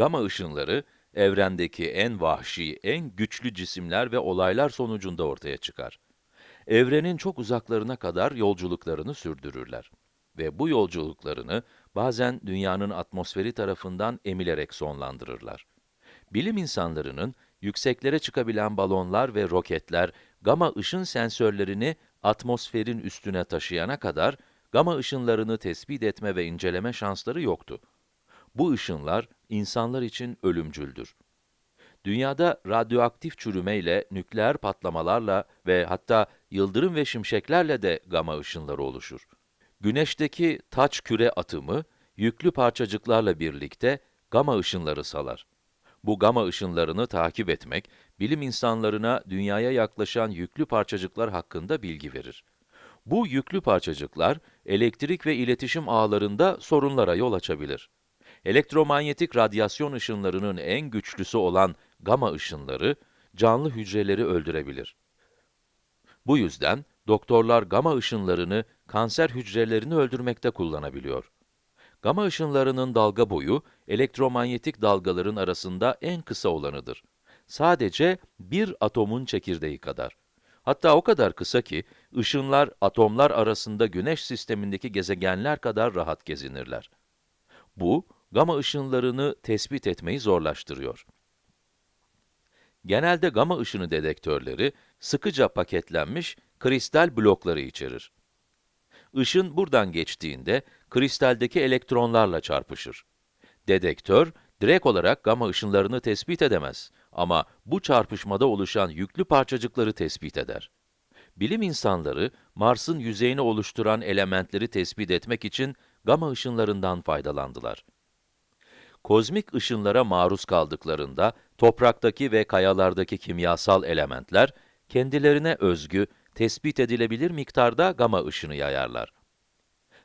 Gama ışınları, evrendeki en vahşi, en güçlü cisimler ve olaylar sonucunda ortaya çıkar. Evrenin çok uzaklarına kadar yolculuklarını sürdürürler. Ve bu yolculuklarını bazen dünyanın atmosferi tarafından emilerek sonlandırırlar. Bilim insanlarının yükseklere çıkabilen balonlar ve roketler gama ışın sensörlerini atmosferin üstüne taşıyana kadar gama ışınlarını tespit etme ve inceleme şansları yoktu. Bu ışınlar insanlar için ölümcüldür. Dünyada radyoaktif çürümeyle, nükleer patlamalarla ve hatta yıldırım ve şimşeklerle de gama ışınları oluşur. Güneşteki taç küre atımı, yüklü parçacıklarla birlikte gama ışınları salar. Bu gama ışınlarını takip etmek, bilim insanlarına dünyaya yaklaşan yüklü parçacıklar hakkında bilgi verir. Bu yüklü parçacıklar, elektrik ve iletişim ağlarında sorunlara yol açabilir. Elektromanyetik radyasyon ışınlarının en güçlüsü olan gama ışınları, canlı hücreleri öldürebilir. Bu yüzden, doktorlar gama ışınlarını kanser hücrelerini öldürmekte kullanabiliyor. Gama ışınlarının dalga boyu, elektromanyetik dalgaların arasında en kısa olanıdır. Sadece bir atomun çekirdeği kadar. Hatta o kadar kısa ki, ışınlar atomlar arasında güneş sistemindeki gezegenler kadar rahat gezinirler. Bu, gama ışınlarını tespit etmeyi zorlaştırıyor. Genelde gama ışını dedektörleri, sıkıca paketlenmiş kristal blokları içerir. Işın buradan geçtiğinde, kristaldeki elektronlarla çarpışır. Dedektör, direkt olarak gama ışınlarını tespit edemez ama bu çarpışmada oluşan yüklü parçacıkları tespit eder. Bilim insanları, Mars'ın yüzeyini oluşturan elementleri tespit etmek için gama ışınlarından faydalandılar. Kozmik ışınlara maruz kaldıklarında, topraktaki ve kayalardaki kimyasal elementler, kendilerine özgü, tespit edilebilir miktarda gama ışını yayarlar.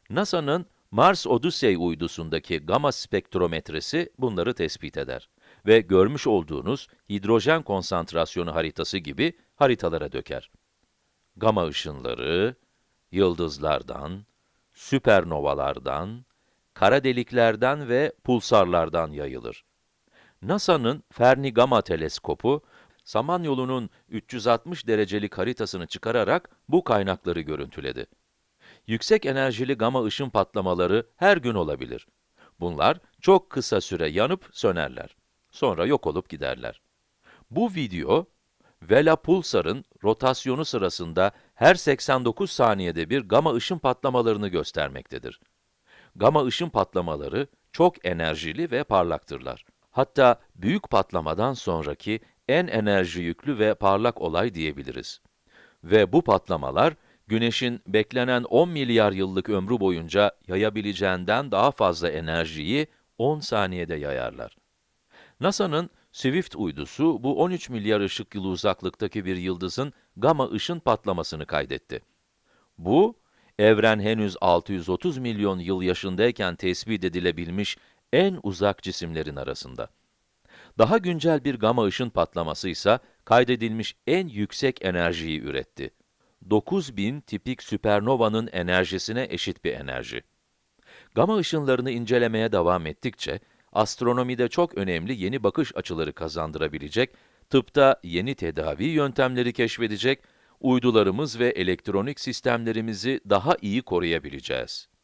NASA'nın Mars Odyssey uydusundaki gama spektrometresi bunları tespit eder ve görmüş olduğunuz hidrojen konsantrasyonu haritası gibi haritalara döker. Gama ışınları, yıldızlardan, süpernovalardan, kara deliklerden ve pulsarlardan yayılır. NASA'nın Fermi Gama Teleskopu, Samanyolu'nun 360 derecelik haritasını çıkararak bu kaynakları görüntüledi. Yüksek enerjili gama ışın patlamaları her gün olabilir. Bunlar çok kısa süre yanıp sönerler. Sonra yok olup giderler. Bu video, Vela Pulsar'ın rotasyonu sırasında her 89 saniyede bir gama ışın patlamalarını göstermektedir. Gama ışın patlamaları çok enerjili ve parlaktırlar. Hatta büyük patlamadan sonraki en enerji yüklü ve parlak olay diyebiliriz. Ve bu patlamalar, Güneş'in beklenen 10 milyar yıllık ömrü boyunca yayabileceğinden daha fazla enerjiyi 10 saniyede yayarlar. NASA'nın Swift uydusu, bu 13 milyar ışık yılı uzaklıktaki bir yıldızın gama ışın patlamasını kaydetti. Bu, evren henüz 630 milyon yıl yaşındayken tespit edilebilmiş en uzak cisimlerin arasında. Daha güncel bir gama ışın patlaması ise kaydedilmiş en yüksek enerjiyi üretti. 9000 tipik süpernovanın enerjisine eşit bir enerji. Gama ışınlarını incelemeye devam ettikçe, astronomide çok önemli yeni bakış açıları kazandırabilecek, tıpta yeni tedavi yöntemleri keşfedecek, uydularımız ve elektronik sistemlerimizi daha iyi koruyabileceğiz.